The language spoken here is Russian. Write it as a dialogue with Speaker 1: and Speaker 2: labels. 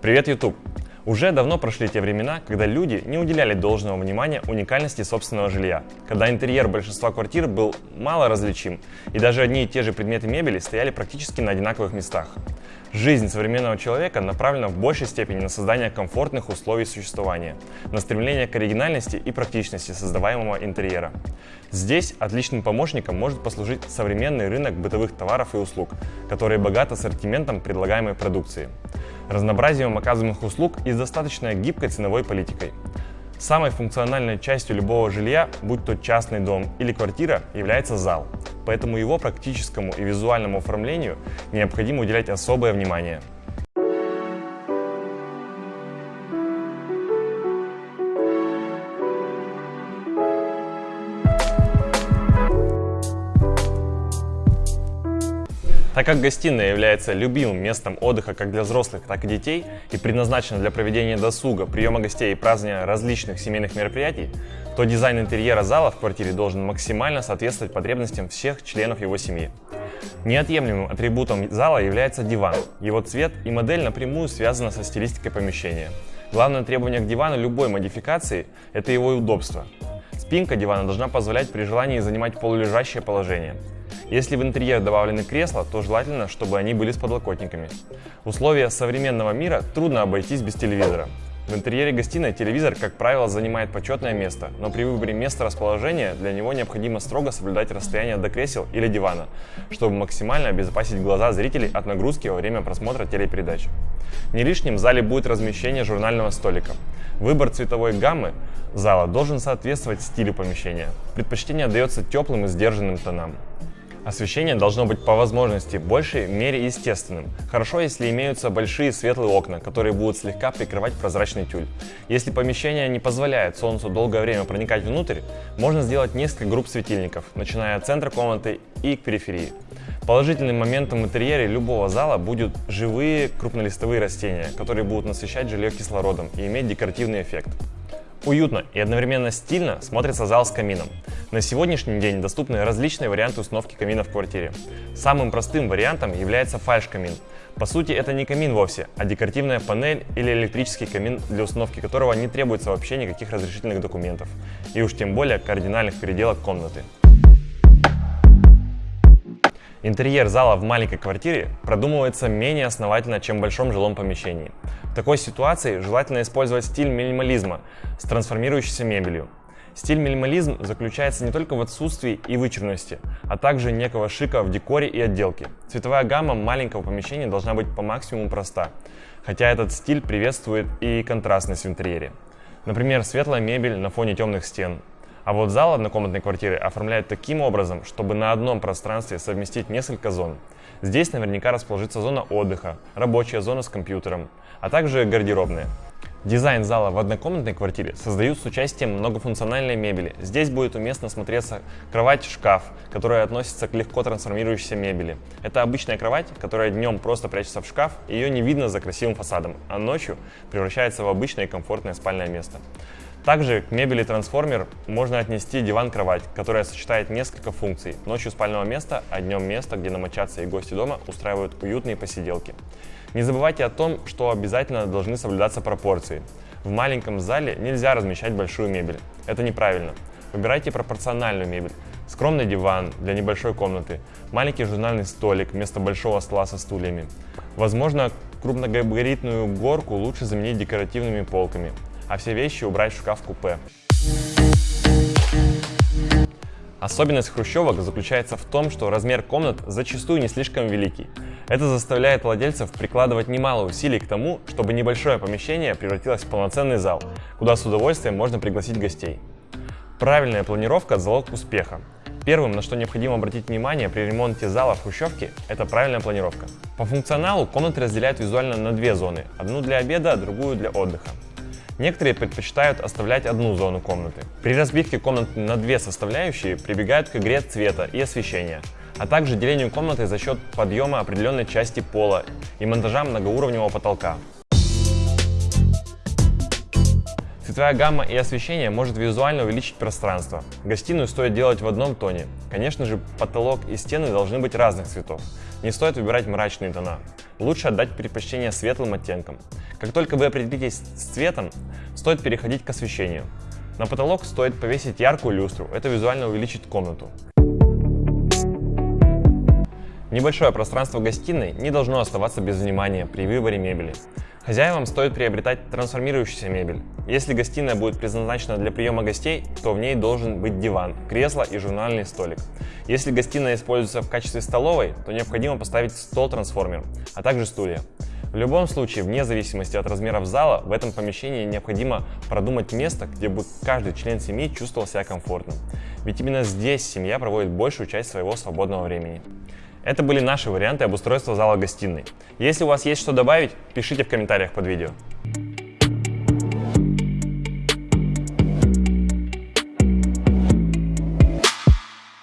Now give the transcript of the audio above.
Speaker 1: Привет, YouTube! Уже давно прошли те времена, когда люди не уделяли должного внимания уникальности собственного жилья, когда интерьер большинства квартир был мало различим, и даже одни и те же предметы мебели стояли практически на одинаковых местах. Жизнь современного человека направлена в большей степени на создание комфортных условий существования, на стремление к оригинальности и практичности создаваемого интерьера. Здесь отличным помощником может послужить современный рынок бытовых товаров и услуг, который богат ассортиментом предлагаемой продукции, разнообразием оказываемых услуг и достаточно гибкой ценовой политикой. Самой функциональной частью любого жилья, будь то частный дом или квартира, является зал, поэтому его практическому и визуальному оформлению необходимо уделять особое внимание. Так как гостиная является любимым местом отдыха как для взрослых, так и детей и предназначена для проведения досуга, приема гостей и празднования различных семейных мероприятий, то дизайн интерьера зала в квартире должен максимально соответствовать потребностям всех членов его семьи. Неотъемлемым атрибутом зала является диван. Его цвет и модель напрямую связаны со стилистикой помещения. Главное требование к дивану любой модификации – это его удобство. Спинка дивана должна позволять при желании занимать полулежащее положение. Если в интерьер добавлены кресла, то желательно, чтобы они были с подлокотниками. В условиях современного мира трудно обойтись без телевизора. В интерьере гостиной телевизор, как правило, занимает почетное место, но при выборе места расположения для него необходимо строго соблюдать расстояние до кресел или дивана, чтобы максимально обезопасить глаза зрителей от нагрузки во время просмотра телепередач. Не лишним в зале будет размещение журнального столика. Выбор цветовой гаммы зала должен соответствовать стилю помещения. Предпочтение отдается теплым и сдержанным тонам. Освещение должно быть по возможности большей мере естественным. Хорошо, если имеются большие светлые окна, которые будут слегка прикрывать прозрачный тюль. Если помещение не позволяет солнцу долгое время проникать внутрь, можно сделать несколько групп светильников, начиная от центра комнаты и к периферии. Положительным моментом в интерьере любого зала будут живые крупнолистовые растения, которые будут насыщать жилье кислородом и иметь декоративный эффект. Уютно и одновременно стильно смотрится зал с камином. На сегодняшний день доступны различные варианты установки камина в квартире. Самым простым вариантом является фальш-камин. По сути, это не камин вовсе, а декоративная панель или электрический камин, для установки которого не требуется вообще никаких разрешительных документов, и уж тем более кардинальных переделок комнаты. Интерьер зала в маленькой квартире продумывается менее основательно, чем в большом жилом помещении. В такой ситуации желательно использовать стиль минимализма с трансформирующейся мебелью. Стиль минимализм заключается не только в отсутствии и вычурности, а также некого шика в декоре и отделке. Цветовая гамма маленького помещения должна быть по максимуму проста, хотя этот стиль приветствует и контрастность в интерьере. Например, светлая мебель на фоне темных стен, а вот зал однокомнатной квартиры оформляют таким образом, чтобы на одном пространстве совместить несколько зон. Здесь наверняка расположится зона отдыха, рабочая зона с компьютером, а также гардеробная. Дизайн зала в однокомнатной квартире создают с участием многофункциональной мебели. Здесь будет уместно смотреться кровать-шкаф, которая относится к легко трансформирующейся мебели. Это обычная кровать, которая днем просто прячется в шкаф, ее не видно за красивым фасадом, а ночью превращается в обычное комфортное спальное место. Также к мебели трансформер можно отнести диван-кровать, которая сочетает несколько функций. Ночью спального места, а днем место, где намочаться и гости дома устраивают уютные посиделки. Не забывайте о том, что обязательно должны соблюдаться пропорции. В маленьком зале нельзя размещать большую мебель. Это неправильно. Выбирайте пропорциональную мебель. Скромный диван для небольшой комнаты, маленький журнальный столик вместо большого стола со стульями. Возможно, крупногабаритную горку лучше заменить декоративными полками а все вещи убрать в шкаф-купе. Особенность хрущевок заключается в том, что размер комнат зачастую не слишком великий. Это заставляет владельцев прикладывать немало усилий к тому, чтобы небольшое помещение превратилось в полноценный зал, куда с удовольствием можно пригласить гостей. Правильная планировка – залог успеха. Первым, на что необходимо обратить внимание при ремонте зала в Хрущевке, это правильная планировка. По функционалу комнаты разделяют визуально на две зоны, одну для обеда, другую для отдыха. Некоторые предпочитают оставлять одну зону комнаты. При разбивке комнаты на две составляющие прибегают к игре цвета и освещения, а также делению комнаты за счет подъема определенной части пола и монтажа многоуровневого потолка. Цветовая гамма и освещение может визуально увеличить пространство. Гостиную стоит делать в одном тоне. Конечно же, потолок и стены должны быть разных цветов. Не стоит выбирать мрачные тона. Лучше отдать предпочтение светлым оттенкам. Как только вы определитесь с цветом, стоит переходить к освещению. На потолок стоит повесить яркую люстру, это визуально увеличит комнату. Небольшое пространство гостиной не должно оставаться без внимания при выборе мебели. Хозяевам стоит приобретать трансформирующуюся мебель. Если гостиная будет предназначена для приема гостей, то в ней должен быть диван, кресло и журнальный столик. Если гостиная используется в качестве столовой, то необходимо поставить стол-трансформер, а также стулья. В любом случае, вне зависимости от размеров зала, в этом помещении необходимо продумать место, где бы каждый член семьи чувствовал себя комфортно. Ведь именно здесь семья проводит большую часть своего свободного времени. Это были наши варианты обустройства зала гостиной. Если у вас есть что добавить, пишите в комментариях под видео.